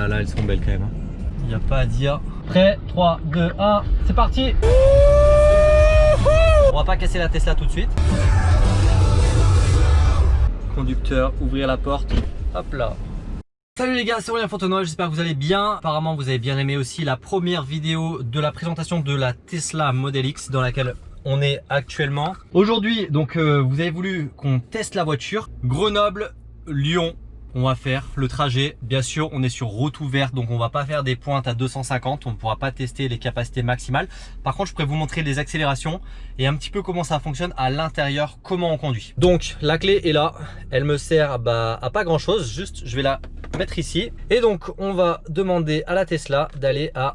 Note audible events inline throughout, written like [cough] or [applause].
là là, elles sont belles quand même. Il n'y a pas à dire. Prêt 3, 2, 1, c'est parti On va pas casser la Tesla tout de suite. Conducteur, ouvrir la porte. Hop là. Salut les gars, c'est Aurélien Fontenoy, j'espère que vous allez bien. Apparemment vous avez bien aimé aussi la première vidéo de la présentation de la Tesla Model X dans laquelle on est actuellement. Aujourd'hui, donc euh, vous avez voulu qu'on teste la voiture. Grenoble, Lyon, on va faire le trajet. Bien sûr, on est sur route ouverte, donc on va pas faire des pointes à 250. On ne pourra pas tester les capacités maximales. Par contre, je pourrais vous montrer les accélérations et un petit peu comment ça fonctionne à l'intérieur, comment on conduit. Donc, la clé est là. Elle me sert bah, à pas grand chose. Juste, je vais la mettre ici. Et donc, on va demander à la Tesla d'aller à,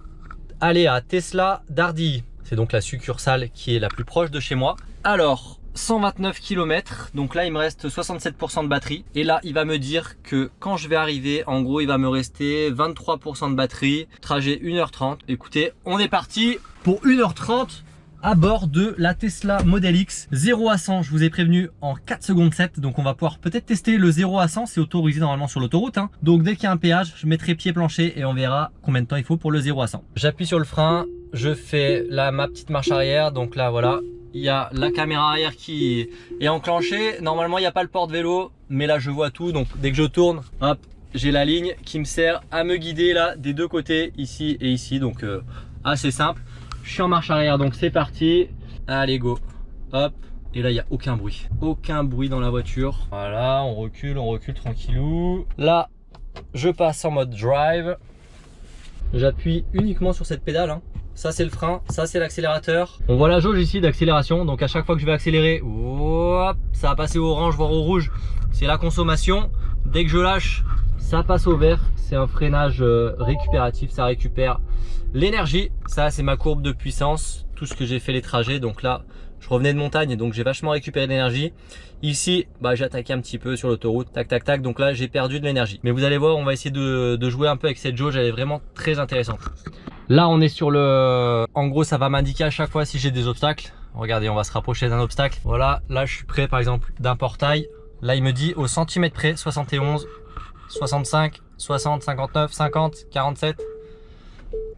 aller à Tesla Dardy. C'est donc la succursale qui est la plus proche de chez moi. Alors, 129 km, donc là il me reste 67% de batterie. Et là il va me dire que quand je vais arriver, en gros il va me rester 23% de batterie, trajet 1h30. Écoutez, on est parti pour 1h30 à bord de la Tesla Model X. 0 à 100 je vous ai prévenu en 4 secondes 7 donc on va pouvoir peut-être tester le 0 à 100 c'est autorisé normalement sur l'autoroute hein. donc dès qu'il y a un péage je mettrai pied plancher et on verra combien de temps il faut pour le 0 à 100 j'appuie sur le frein. Je fais là ma petite marche arrière. Donc là voilà il y a la caméra arrière qui est enclenchée. Normalement il n'y a pas le porte-vélo mais là je vois tout. Donc dès que je tourne hop j'ai la ligne qui me sert à me guider là des deux côtés ici et ici. Donc euh, assez simple. Je suis en marche arrière donc c'est parti. Allez go. Hop. Et là il n'y a aucun bruit. Aucun bruit dans la voiture. Voilà on recule on recule tranquillou. Là je passe en mode drive. J'appuie uniquement sur cette pédale hein ça c'est le frein, ça c'est l'accélérateur. On voit la jauge ici d'accélération, donc à chaque fois que je vais accélérer, ça va passer au orange voire au rouge, c'est la consommation. Dès que je lâche, ça passe au vert, c'est un freinage euh, récupératif, ça récupère l'énergie. Ça c'est ma courbe de puissance, tout ce que j'ai fait les trajets, donc là je revenais de montagne donc j'ai vachement récupéré d'énergie. Ici, bah, j'ai attaqué un petit peu sur l'autoroute, tac tac tac, donc là j'ai perdu de l'énergie. Mais vous allez voir, on va essayer de, de jouer un peu avec cette jauge, elle est vraiment très intéressante. Là, on est sur le... En gros, ça va m'indiquer à chaque fois si j'ai des obstacles. Regardez, on va se rapprocher d'un obstacle. Voilà, là, je suis près, par exemple, d'un portail. Là, il me dit au centimètre près, 71, 65, 60, 59, 50, 47.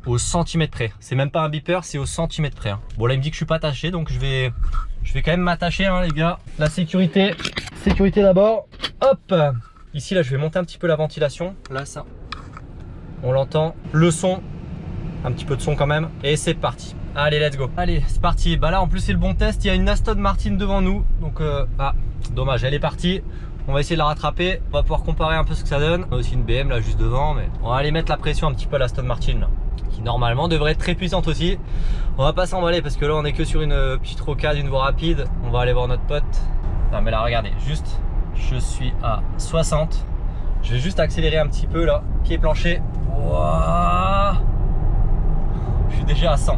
Au centimètre près. C'est même pas un beeper, c'est au centimètre près. Hein. Bon, là, il me dit que je suis pas attaché, donc je vais... Je vais quand même m'attacher, hein, les gars. La sécurité. Sécurité d'abord. Hop Ici, là, je vais monter un petit peu la ventilation. Là, ça... On l'entend. Le son, un petit peu de son quand même. Et c'est parti. Allez, let's go. Allez, c'est parti. Bah là, en plus, c'est le bon test. Il y a une Aston Martin devant nous. Donc, euh, ah, dommage, elle est partie. On va essayer de la rattraper. On va pouvoir comparer un peu ce que ça donne. On a aussi une BM là juste devant. Mais on va aller mettre la pression un petit peu à l'Aston Martin. Là, qui normalement devrait être très puissante aussi. On va pas s'emballer parce que là, on est que sur une euh, petite rocade, une voie rapide. On va aller voir notre pote. Non, mais là, regardez. Juste, je suis à 60. Je vais juste accélérer un petit peu là. Pied plancher. Déjà à 100.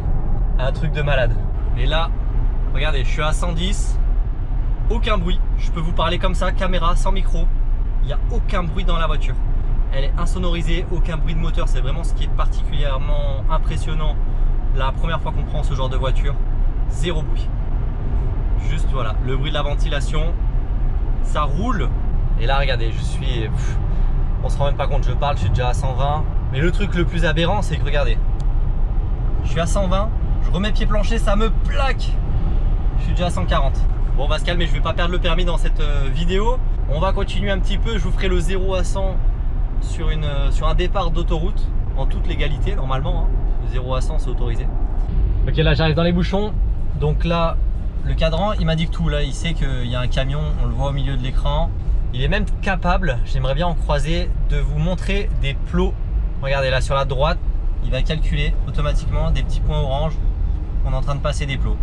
Un truc de malade. Et là, regardez, je suis à 110. Aucun bruit. Je peux vous parler comme ça, caméra, sans micro. Il n'y a aucun bruit dans la voiture. Elle est insonorisée, aucun bruit de moteur. C'est vraiment ce qui est particulièrement impressionnant la première fois qu'on prend ce genre de voiture. Zéro bruit. Juste voilà, le bruit de la ventilation. Ça roule. Et là, regardez, je suis... on se rend même pas compte, je parle, je suis déjà à 120. Mais le truc le plus aberrant, c'est que regardez, je suis à 120, je remets pied plancher, ça me plaque. Je suis déjà à 140. Bon, on va se calmer, je vais pas perdre le permis dans cette euh, vidéo. On va continuer un petit peu, je vous ferai le 0 à 100 sur, une, euh, sur un départ d'autoroute en toute légalité normalement. Hein. Le 0 à 100 c'est autorisé. Ok, là j'arrive dans les bouchons. Donc là, le cadran, il m'indique tout. Là, il sait qu'il y a un camion, on le voit au milieu de l'écran. Il est même capable, j'aimerais bien en croiser, de vous montrer des plots. Regardez là sur la droite, il va calculer automatiquement des petits points orange qu'on est en train de passer des plots.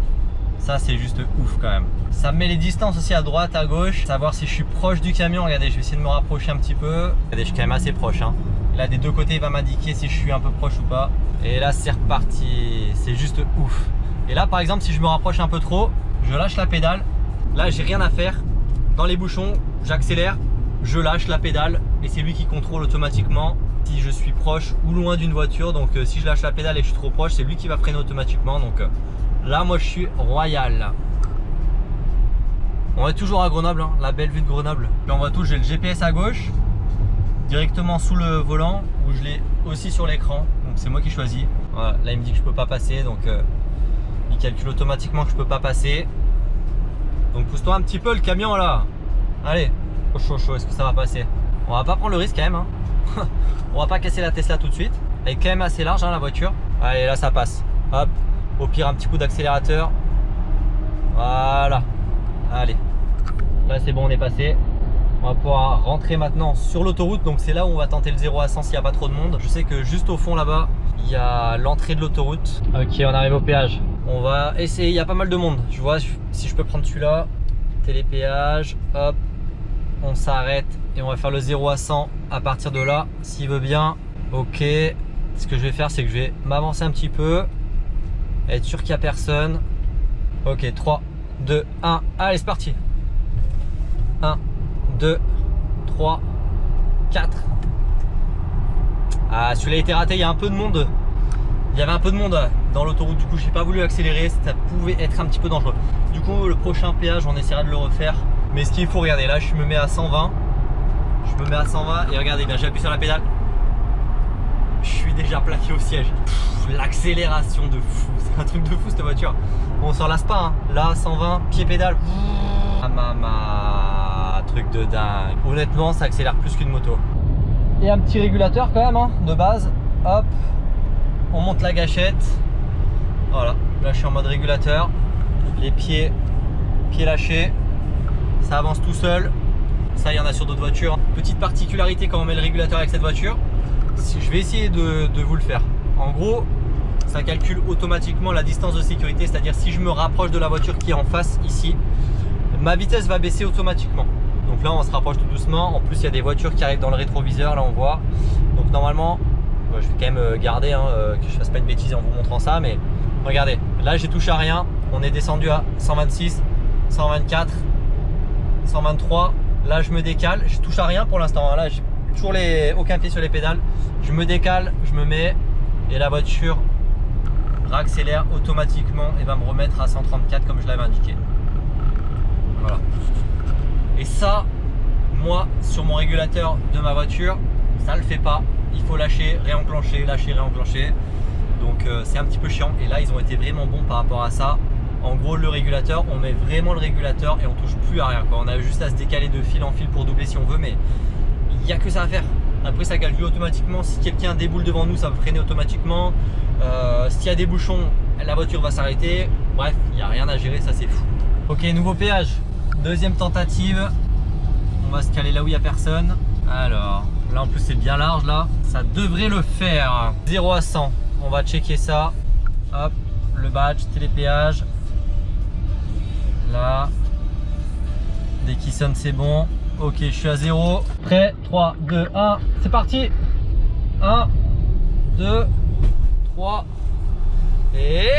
Ça, c'est juste ouf quand même. Ça me met les distances aussi à droite, à gauche. Savoir si je suis proche du camion. Regardez, je vais essayer de me rapprocher un petit peu. Regardez, je suis quand même assez proche. Hein. Là, des deux côtés, il va m'indiquer si je suis un peu proche ou pas. Et là, c'est reparti. C'est juste ouf. Et là, par exemple, si je me rapproche un peu trop, je lâche la pédale. Là, j'ai rien à faire. Dans les bouchons, j'accélère, je lâche la pédale et c'est lui qui contrôle automatiquement si je suis proche ou loin d'une voiture. Donc euh, si je lâche la pédale et je suis trop proche, c'est lui qui va freiner automatiquement. Donc euh, là, moi, je suis royal. On est toujours à Grenoble, hein, la belle vue de Grenoble. Puis on voit tout, j'ai le GPS à gauche. directement sous le volant ou je l'ai aussi sur l'écran. Donc c'est moi qui choisis. Voilà, là il me dit que je peux pas passer donc euh, il calcule automatiquement que je peux pas passer. Donc pousse-toi un petit peu le camion là. Allez, chaud chaud, est-ce que ça va passer? On va pas prendre le risque quand même. Hein. [laughs] On va pas casser la Tesla tout de suite. Elle est quand même assez large hein, la voiture. Allez là ça passe. Hop, au pire un petit coup d'accélérateur. Voilà. Allez. Là c'est bon on est passé. On va pouvoir rentrer maintenant sur l'autoroute. Donc c'est là où on va tenter le 0 à 100 s'il n'y a pas trop de monde. Je sais que juste au fond là-bas, il y a l'entrée de l'autoroute. Ok, on arrive au péage. On va essayer, il y a pas mal de monde. Je vois si je peux prendre celui-là. Télépéage, hop. On s'arrête et on va faire le 0 à 100 à partir de là. S'il veut bien, ok. Ce que je vais faire, c'est que je vais m'avancer un petit peu. Être sûr qu'il n'y a personne. Ok, 3, 2, 1. Allez, c'est parti. 1, 2, 3, 4. Ah, celui-là été raté, il y a un peu de monde. Il y avait un peu de monde dans l'autoroute, du coup j'ai pas voulu accélérer, ça pouvait être un petit peu dangereux. Du coup le prochain péage, on essaiera de le refaire. Mais ce qu'il faut, regarder, là je me mets à 120. Je me mets à 120 et regardez bien, j'appuie sur la pédale. Je suis déjà plaqué au siège. L'accélération de fou, [laughs] c'est un truc de fou cette voiture. Bon, on s'en lasse pas, hein. là 120, pied pédale. Ah truc de dingue. Honnêtement, ça accélère plus qu'une moto. Et un petit régulateur quand même, hein, de base. Hop, on monte la gâchette. Voilà, là je suis en mode régulateur. Les pieds, pieds lâchés. Ça avance tout seul. Ça, il y en a sur d'autres voitures. Petite particularité quand on met le régulateur avec cette voiture. Je vais essayer de, de vous le faire. En gros, ça calcule automatiquement la distance de sécurité. C'est-à-dire si je me rapproche de la voiture qui est en face ici, ma vitesse va baisser automatiquement. Donc là, on se rapproche tout doucement. En plus, il y a des voitures qui arrivent dans le rétroviseur. Là, on voit. Donc normalement, je vais quand même euh, garder hein, euh, que je fasse pas une bêtise en vous montrant ça. Mais regardez, là, j'ai touché à rien. On est descendu à 126, 124, 123. Là, je me décale. Je touche à rien pour l'instant. Hein. Là, j'ai toujours les, aucun pied sur les pédales. Je me décale, je me mets et la voiture réaccélère automatiquement et va me remettre à 134 comme je l'avais indiqué. Voilà. Et ça, moi, sur mon régulateur de ma voiture, ça le fait pas. Il faut lâcher, réenclencher, lâcher, réenclencher. Donc euh, c'est un petit peu chiant. Et là, ils ont été vraiment bons par rapport à ça. En gros, le régulateur, on met vraiment le régulateur et on touche plus à rien. On a juste à se décaler de fil en fil pour doubler si on veut, mais il n'y a que ça à faire. Après, ça calcule automatiquement. Si quelqu'un déboule devant nous, ça va freiner automatiquement. Euh, S'il y a des bouchons, la voiture va s'arrêter. Bref, il n'y a rien à gérer, ça c'est fou. Ok, nouveau péage. Deuxième tentative. On va se caler là où il n'y a personne. Alors, là en plus c'est bien large là. Ça devrait le faire. 0 à 100. On va checker ça. Hop, le badge, télépéage. Là. Dès qu'il sonne c'est bon. Ok, je suis à 0. Prêt? 3, 2, 1. C'est parti 1, 2, 3. Et...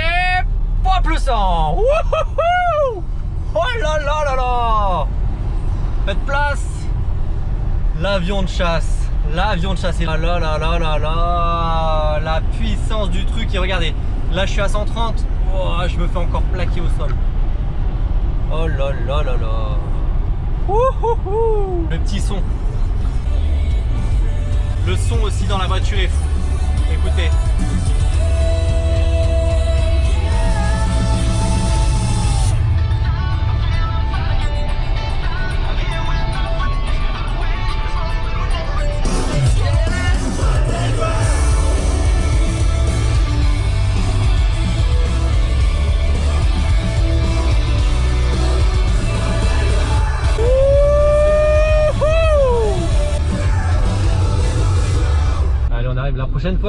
Pop le sang Wouhouhou Oh là là là là Faites place L'avion de chasse L'avion de chasse. Et là là là là La puissance du truc. Et regardez, là je suis à 130. Oh, je me fais encore plaquer au sol. Oh là là là là Le petit son. Le son aussi dans la voiture est fou. Écoutez.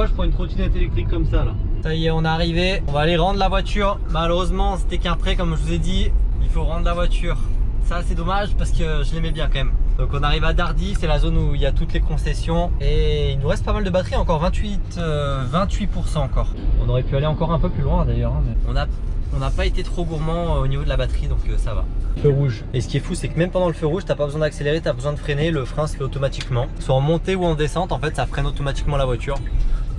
Je prends une trottinette électrique comme ça là. Ça y est, on est arrivé. On va aller rendre la voiture. Malheureusement, c'était qu'un prêt, comme je vous ai dit. Il faut rendre la voiture. Ça, c'est dommage parce que je l'aimais bien quand même. Donc, on arrive à Dardy. C'est la zone où il y a toutes les concessions. Et il nous reste pas mal de batterie. Encore 28, 28% euh, encore. On aurait pu aller encore un peu plus loin d'ailleurs. Hein, on a on n'a pas été trop gourmand euh, au niveau de la batterie donc euh, ça va. Feu rouge. Et ce qui est fou c'est que même pendant le feu rouge t'as pas besoin d'accélérer, t'as besoin de freiner, le frein se fait automatiquement. Soit en montée ou en descente en fait ça freine automatiquement la voiture.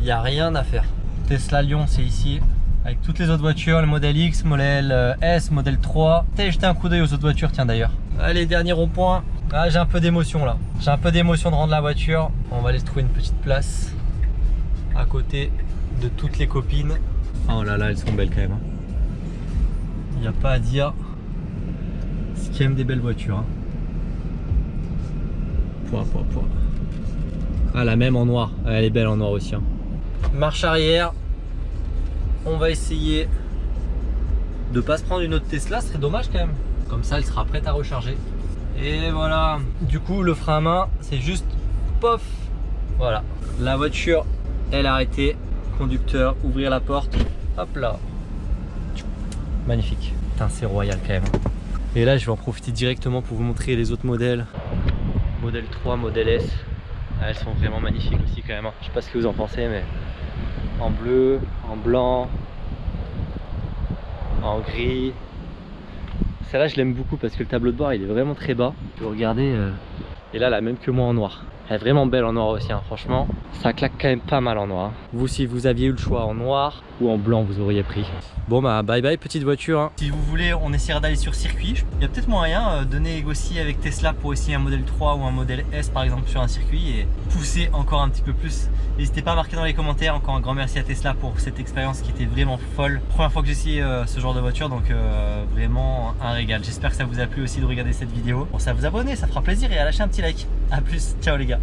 Il n'y a rien à faire. Tesla Lyon c'est ici avec toutes les autres voitures, le modèle X, modèle euh, S, modèle 3. T'as jeté un coup d'œil aux autres voitures tiens d'ailleurs. Allez dernier rond-point, Ah, j'ai un peu d'émotion là. J'ai un peu d'émotion de rendre la voiture. On va aller se trouver une petite place à côté de toutes les copines. Oh là là, elles sont belles quand même. Il n'y a pas à dire. Ce qui aime des belles voitures. Hein. Pouah, pouah, pouah. Ah, la même en noir. Elle est belle en noir aussi. hein. Marche arrière. On va essayer de pas se prendre une autre Tesla. Ce serait dommage quand même. Comme ça, elle sera prête à recharger. Et voilà. Du coup, le frein à main, c'est juste pof. Voilà. La voiture, elle arrêtée. Conducteur, ouvrir la porte. Hop là. Magnifique. Putain, c'est royal quand même. Et là, je vais en profiter directement pour vous montrer les autres modèles. Modèle 3, modèle S. Ah, Elles sont vraiment magnifiques aussi quand même. hein. Je sais pas ce que vous en pensez, mais en bleu, en blanc, en gris. Celle-là, je l'aime beaucoup parce que le tableau de bord, il est vraiment très bas. Vous regardez, euh, et là, la même que moi en noir. Elle est vraiment belle en noir aussi, hein. franchement. Ça claque quand même pas mal en noir. Vous, si vous aviez eu le choix en noir ou en blanc, vous auriez pris. Bon bah bye bye petite voiture. hein. Si vous voulez, on essaiera d'aller sur circuit. Il y a peut-être moyen euh, de négocier avec Tesla pour essayer un modèle 3 ou un modèle S par exemple sur un circuit et pousser encore un petit peu plus. N'hésitez pas à marquer dans les commentaires. Encore un grand merci à Tesla pour cette expérience qui était vraiment folle. Première fois que essayé euh, ce genre de voiture donc euh, vraiment un régal. J'espère que ça vous a plu aussi de regarder cette vidéo. Pour ça vous abonner, ça fera plaisir et à lâcher un petit like. A plus, ciao les gars.